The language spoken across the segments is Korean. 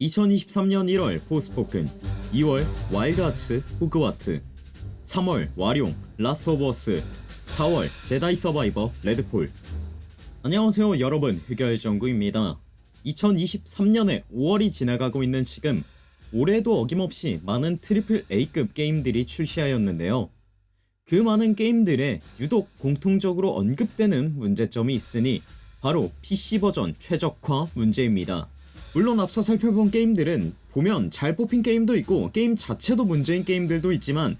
2023년 1월 포스포큰 2월 와일드하츠 호그와트 3월 와룡 라스트 오브 어스 4월 제다이 서바이버 레드폴. 안녕하세요 여러분. 흑열정구입니다. 2023년에 5월이 지나가고 있는 지금 올해도 어김없이 많은 triple A급 게임들이 출시하였는데요. 그 많은 게임들에 유독 공통적으로 언급되는 문제점이 있으니 바로 PC 버전 최적화 문제입니다 물론 앞서 살펴본 게임들은 보면 잘 뽑힌 게임도 있고 게임 자체도 문제인 게임들도 있지만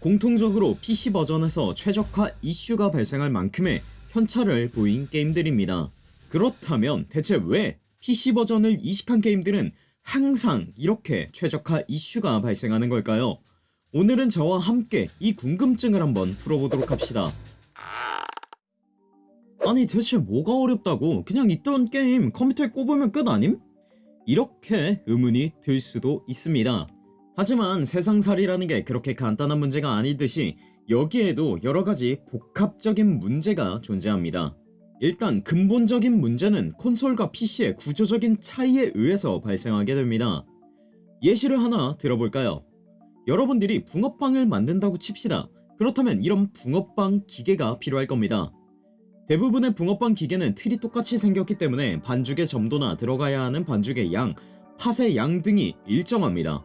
공통적으로 PC 버전에서 최적화 이슈가 발생할 만큼의 편차를 보인 게임들입니다 그렇다면 대체 왜 PC 버전을 이식한 게임들은 항상 이렇게 최적화 이슈가 발생하는 걸까요? 오늘은 저와 함께 이 궁금증을 한번 풀어보도록 합시다 아니 대체 뭐가 어렵다고 그냥 있던 게임 컴퓨터에 꼽으면 끝 아님? 이렇게 의문이 들 수도 있습니다. 하지만 세상살이라는 게 그렇게 간단한 문제가 아니듯이 여기에도 여러가지 복합적인 문제가 존재합니다. 일단 근본적인 문제는 콘솔과 PC의 구조적인 차이에 의해서 발생하게 됩니다. 예시를 하나 들어볼까요? 여러분들이 붕어빵을 만든다고 칩시다. 그렇다면 이런 붕어빵 기계가 필요할 겁니다 대부분의 붕어빵 기계는 틀이 똑같이 생겼기 때문에 반죽의 점도나 들어가야 하는 반죽의 양, 팥의 양 등이 일정합니다.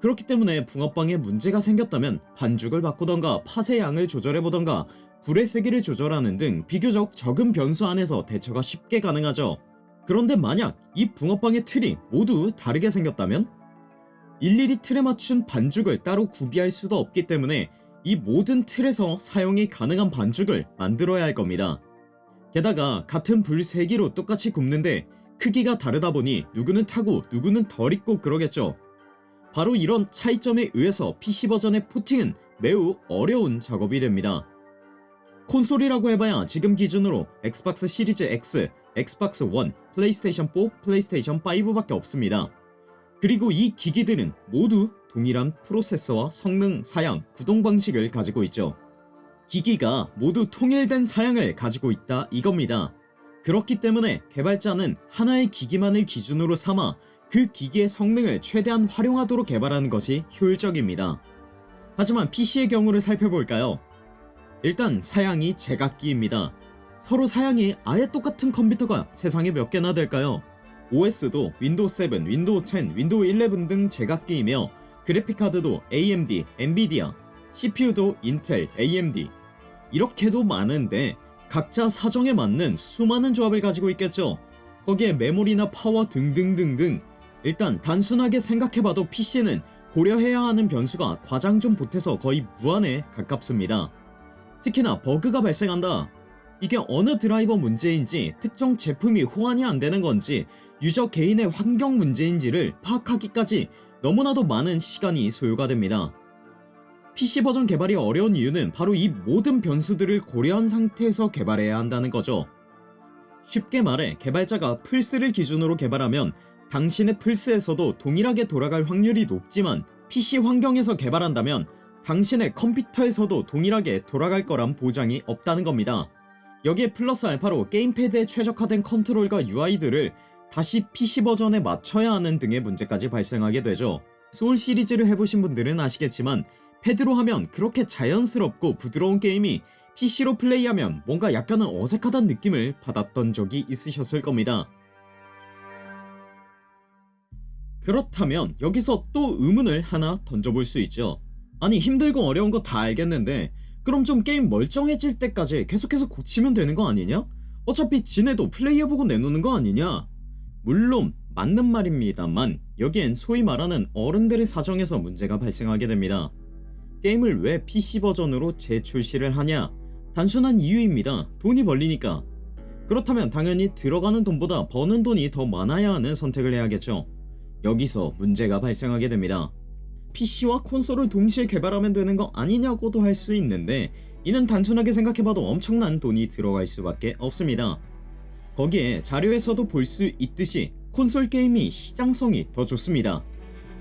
그렇기 때문에 붕어빵에 문제가 생겼다면 반죽을 바꾸던가 팥의 양을 조절해보던가 불의 세기를 조절하는 등 비교적 적은 변수 안에서 대처가 쉽게 가능하죠. 그런데 만약 이 붕어빵의 틀이 모두 다르게 생겼다면? 일일이 틀에 맞춘 반죽을 따로 구비할 수도 없기 때문에 이 모든 틀에서 사용이 가능한 반죽을 만들어야 할 겁니다 게다가 같은 불 세기로 똑같이 굽는데 크기가 다르다 보니 누구는 타고 누구는 덜 익고 그러겠죠. 바로 이런 차이점에 의해서 PC버전의 porting은 매우 어려운 작업이 됩니다. 콘솔이라고 해봐야 지금 기준으로 엑스박스 시리즈 X, 엑스박스 1, 플레이스테이션 4, 플레이스테이션 5밖에 없습니다. 그리고 이 기기들은 모두 동일한 프로세서와 성능, 사양, 구동 방식을 가지고 있죠 기기가 모두 통일된 사양을 가지고 있다 이겁니다. 그렇기 때문에 개발자는 하나의 기기만을 기준으로 삼아 그 기기의 성능을 최대한 활용하도록 개발하는 것이 효율적입니다. 하지만 PC의 경우를 살펴볼까요? 일단 사양이 제각기입니다. 서로 사양이 아예 똑같은 컴퓨터가 세상에 몇 개나 될까요? OS도 윈도우 7, 윈도우 10, 윈도우 11 등 제각기이며 그래픽카드도 AMD, 엔비디아, CPU도 인텔, AMD 이렇게도 많은데 각자 사정에 맞는 수많은 조합을 가지고 있겠죠. 거기에 메모리나 파워 등등등등. 일단 단순하게 생각해봐도 PC는 고려해야 하는 변수가 과장 좀 보태서 거의 무한에 가깝습니다. 특히나 버그가 발생한다. 이게 어느 드라이버 문제인지 특정 제품이 호환이 안되는 건지 유저 개인의 환경 문제인지를 파악하기까지 너무나도 많은 시간이 소요가 됩니다 PC 버전 개발이 어려운 이유는 바로 이 모든 변수들을 고려한 상태에서 개발해야 한다는 거죠. 쉽게 말해 개발자가 플스를 기준으로 개발하면 당신의 플스에서도 동일하게 돌아갈 확률이 높지만 PC 환경에서 개발한다면 당신의 컴퓨터에서도 동일하게 돌아갈 거란 보장이 없다는 겁니다. 여기에 플러스 알파로 게임패드에 최적화된 컨트롤과 UI들을 다시 PC 버전에 맞춰야 하는 등의 문제까지 발생하게 되죠. 소울 시리즈를 해보신 분들은 아시겠지만 패드로 하면 그렇게 자연스럽고 부드러운 게임이 PC로 플레이하면 뭔가 약간은 어색하다는 느낌을 받았던 적이 있으셨을 겁니다 그렇다면 여기서 또 의문을 하나 던져볼 수 있죠 아니 힘들고 어려운 거 다 알겠는데 그럼 좀 게임 멀쩡해질 때까지 계속해서 고치면 되는 거 아니냐? 어차피 지네도 플레이해보고 내놓는 거 아니냐? 물론 맞는 말입니다만 여기엔 소위 말하는 어른들의 사정에서 문제가 발생하게 됩니다 게임을 왜 PC버전으로 재출시를 하냐? 단순한 이유입니다. 돈이 벌리니까. 그렇다면 당연히 들어가는 돈보다 버는 돈이 더 많아야 하는 선택을 해야겠죠. 여기서 문제가 발생하게 됩니다. PC와 콘솔을 동시에 개발하면 되는 거 아니냐고도 할 수 있는데 이는 단순하게 생각해봐도 엄청난 돈이 들어갈 수밖에 없습니다. 거기에 자료에서도 볼 수 있듯이 콘솔 게임이 시장성이 더 좋습니다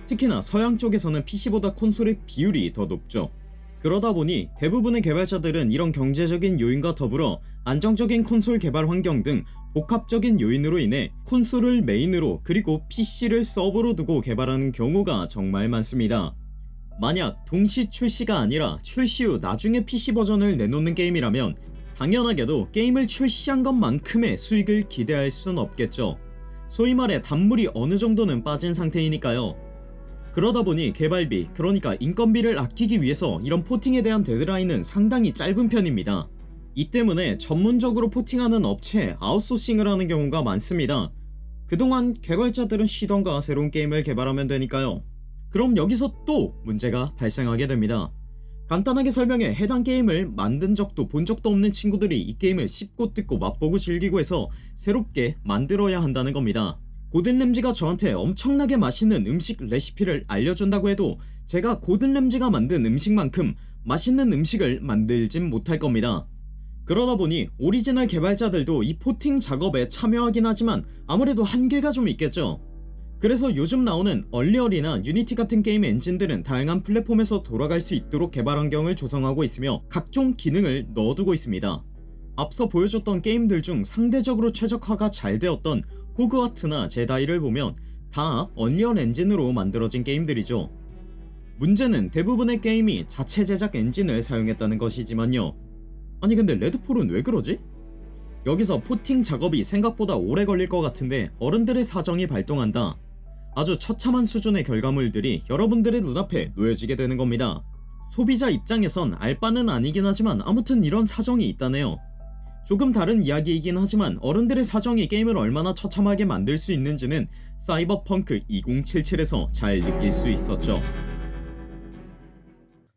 특히나 서양 쪽에서는 PC보다 콘솔의 비율이 더 높죠 그러다 보니 대부분의 개발자들은 이런 경제적인 요인과 더불어 안정적인 콘솔 개발 환경 등 복합적인 요인으로 인해 콘솔을 메인으로 그리고 PC를 서브로 두고 개발하는 경우가 정말 많습니다. 만약 동시 출시가 아니라 출시 후 나중에 PC 버전을 내놓는 게임이라면 당연하게도 게임을 출시한 것만큼의 수익을 기대할 순 없겠죠. 소위 말해 단물이 어느 정도는 빠진 상태이니까요. 그러다 보니 개발비 그러니까 인건비를 아끼기 위해서 이런 porting에 대한 데드라인은 상당히 짧은 편입니다. 이 때문에 전문적으로 포팅하는 업체에 아웃소싱을 하는 경우가 많습니다. 그동안 개발자들은 쉬던가 새로운 게임을 개발하면 되니까요. 그럼 여기서 또 문제가 발생하게 됩니다. 간단하게 설명해 해당 게임을 만든 적도 본 적도 없는 친구들이 이 게임을 씹고 뜯고 맛보고 즐기고 해서 새롭게 만들어야 한다는 겁니다. 고든 램지가 저한테 엄청나게 맛있는 음식 레시피를 알려준다고 해도 제가 고든 램지가 만든 음식만큼 맛있는 음식을 만들진 못할 겁니다. 그러다 보니 오리지널 개발자들도 이 porting 작업에 참여하긴 하지만 아무래도 한계가 좀 있겠죠. 그래서 요즘 나오는 Unreal이나 Unity 같은 게임 엔진들은 다양한 플랫폼에서 돌아갈 수 있도록 개발 환경을 조성하고 있으며 각종 기능을 넣어두고 있습니다. 앞서 보여줬던 게임들 중 상대적으로 최적화가 잘 되었던 호그와트나 제다이를 보면 다 Unreal 엔진으로 만들어진 게임들이죠. 문제는 대부분의 게임이 자체 제작 엔진을 사용했다는 것이지만요. 아니 근데 레드폴은 왜 그러지? 여기서 포팅 작업이 생각보다 오래 걸릴 것 같은데 어른들의 사정이 발동한다. 아주 처참한 수준의 결과물들이 여러분들의 눈앞에 놓여지게 되는 겁니다. 소비자 입장에선 알 바는 아니긴 하지만 아무튼 이런 사정이 있다네요. 조금 다른 이야기이긴 하지만 어른들의 사정이 게임을 얼마나 처참하게 만들 수 있는지는 사이버펑크 2077에서 잘 느낄 수 있었죠.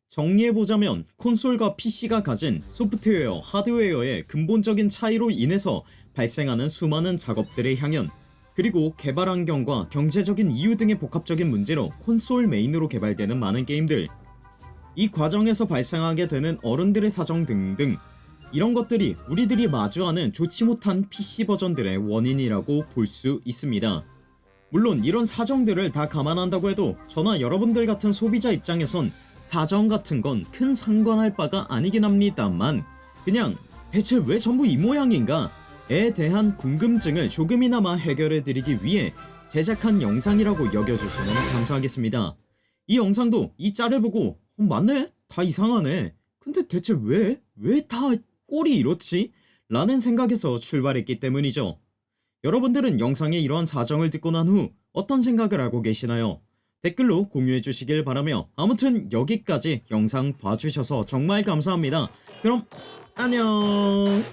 정리해보자면 콘솔과 PC가 가진 소프트웨어, 하드웨어의 근본적인 차이로 인해서 발생하는 수많은 작업들의 향연 그리고 개발 환경과 경제적인 이유 등의 복합적인 문제로 콘솔 메인으로 개발되는 많은 게임들 이 과정에서 발생하게 되는 어른들의 사정 등등 이런 것들이 우리들이 마주하는 좋지 못한 PC 버전들의 원인이라고 볼 수 있습니다. 물론 이런 사정들을 다 감안한다고 해도 저나 여러분들 같은 소비자 입장에선 사정 같은 건 큰 상관할 바가 아니긴 합니다만 그냥 대체 왜 전부 이 모양인가 에 대한 궁금증을 조금이나마 해결해 드리기 위해 제작한 영상이라고 여겨주시면 감사하겠습니다. 이 영상도 이 짤을 보고 어, 맞네? 다 이상하네. 근데 대체 왜? 왜 다 꼴이 이렇지? 라는 생각에서 출발했기 때문이죠. 여러분들은 영상의 이러한 사정을 듣고 난 후 어떤 생각을 하고 계시나요? 댓글로 공유해 주시길 바라며 아무튼 여기까지 영상 봐주셔서 정말 감사합니다. 그럼 안녕